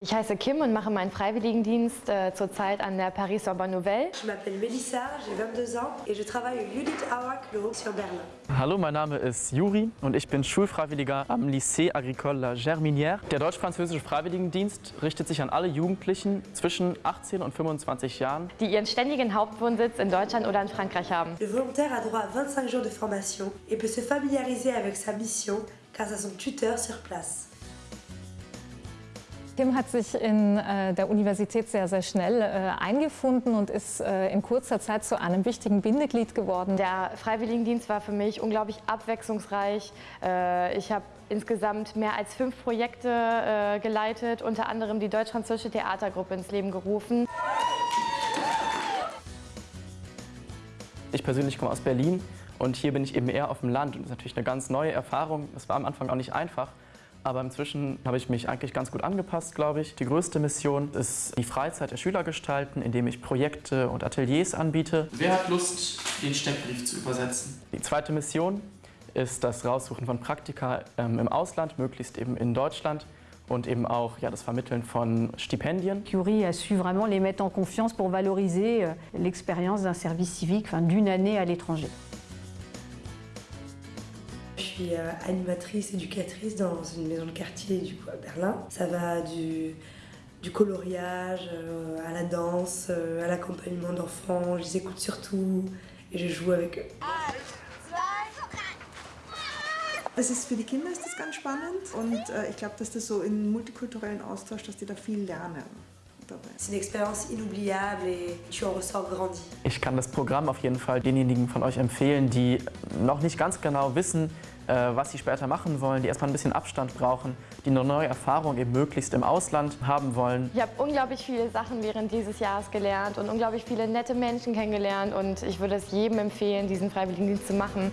Ich heiße Kim und mache meinen Freiwilligendienst äh, zurzeit an der Paris Sorbonne Nouvelle. Je m'appelle Melissa, j'ai 22 ans et je travaille au Judith Auer Klo sur Berlin. Hallo, mein Name ist Juri und ich bin Schulfreiwilliger am Lycée Agricole La Germinière. Der deutsch-französische Freiwilligendienst richtet sich an alle Jugendlichen zwischen 18 und 25 Jahren. die ihren ständigen Hauptwohnsitz in Deutschland oder in Frankreich haben. Le volontaire a droit à 25 jours de formation et peut se familiariser avec sa mission grâce à son tuteur sur place. Kim hat sich in äh, der Universität sehr, sehr schnell äh, eingefunden und ist äh, in kurzer Zeit zu einem wichtigen Bindeglied geworden. Der Freiwilligendienst war für mich unglaublich abwechslungsreich. Äh, Ich habe insgesamt mehr als fünf Projekte äh, geleitet, unter anderem die deutsch-französische Theatergruppe ins Leben gerufen. Ich persönlich komme aus Berlin und hier bin ich eben eher auf dem Land und das ist natürlich eine ganz neue Erfahrung. Das war am Anfang auch nicht einfach, aber inzwischen habe ich mich eigentlich ganz gut angepasst, glaube ich. Die größte Mission ist die Freizeit der Schüler gestalten, indem ich Projekte und Ateliers anbiete. Wer hat Lust, den Steckbrief zu übersetzen? Die zweite Mission ist das Raussuchen von Praktika ähm, im Ausland, möglichst eben in Deutschland und eben auch ja, das Vermitteln von Stipendien. Curie a su vraiment les mettre en confiance pour valoriser euh, l'expérience d'un service civique, enfin, d'une année à l'étranger. Je suis euh, animatrice, éducatrice dans une maison de quartier du coup, à Berlin. Ça va du, coloriage euh, à la danse, euh, à l'accompagnement d'enfants. Je les écoute surtout et je joue avec eux. Es ist für die Kinder ist das ganz spannend und äh, ich glaube, dass das so im multikulturellen Austausch, dass die da viel lernen. C'est une expérience inoubliable et tu en ressors grandi. Ich kann das Programm auf jeden Fall denjenigen von euch empfehlen, die noch nicht ganz genau wissen, äh, was sie später machen wollen, die erstmal ein bisschen Abstand brauchen, die eine neue Erfahrung eben möglichst im Ausland haben wollen. Ich habe unglaublich viele Sachen während dieses Jahres gelernt und unglaublich viele nette Menschen kennengelernt und ich würde es jedem empfehlen, diesen Freiwilligendienst zu machen.